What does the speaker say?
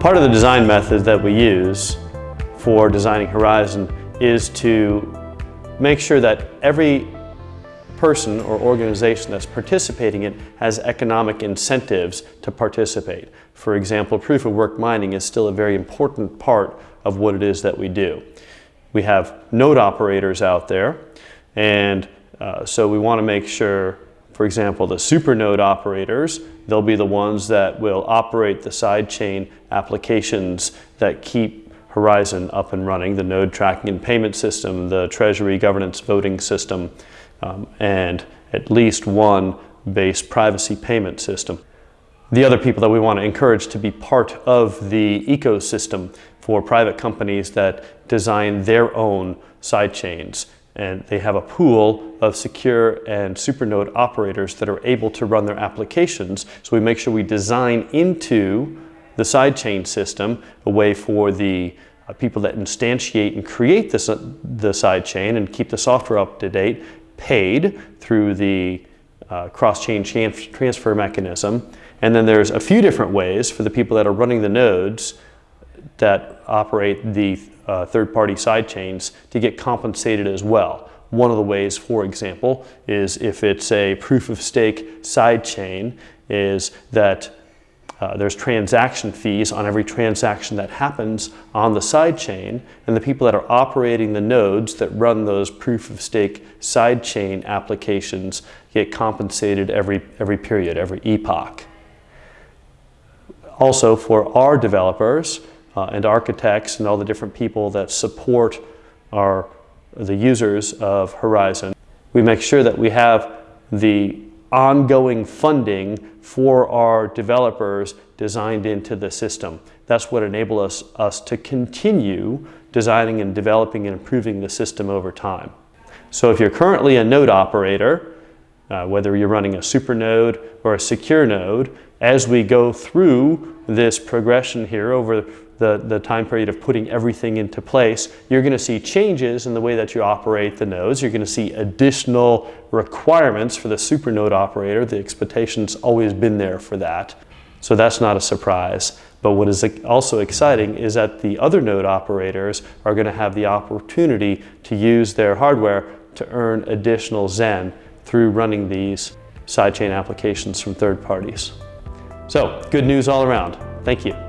Part of the design method that we use for designing Horizen is to make sure that every person or organization that's participating in it has economic incentives to participate. For example, proof of work mining is still a very important part of what it is that we do. We have node operators out there and uh, so we want to make sure, for example, the supernode operators, they'll be the ones that will operate the sidechain applications that keep Horizen up and running, the node tracking and payment system, the treasury governance voting system, um, and at least one base privacy payment system. The other people that we want to encourage to be part of the ecosystem for private companies that design their own sidechains. And they have a pool of secure and supernode operators that are able to run their applications. So we make sure we design into the sidechain system a way for the uh, people that instantiate and create uh, the sidechain and keep the software up to date paid through the uh, cross-chain transfer mechanism. And then there's a few different ways for the people that are running the nodes that operate the uh, third-party sidechains to get compensated as well. One of the ways, for example, is if it's a proof-of-stake sidechain, is that uh, there's transaction fees on every transaction that happens on the sidechain, and the people that are operating the nodes that run those proof-of-stake sidechain applications get compensated every, every period, every epoch. Also, for our developers Uh, and architects and all the different people that support our, the users of Horizen, we make sure that we have the ongoing funding for our developers designed into the system. That's what enables us, us to continue designing and developing and improving the system over time. So if you're currently a node operator, uh, whether you're running a super node or a secure node, as we go through this progression here over the, the time period of putting everything into place, you're going to see changes in the way that you operate the nodes. You're going to see additional requirements for the supernode operator. The expectation's always been there for that. So that's not a surprise. But what is also exciting is that the other node operators are going to have the opportunity to use their hardware to earn additional Zen through running these sidechain applications from third parties. So good news all around. Thank you.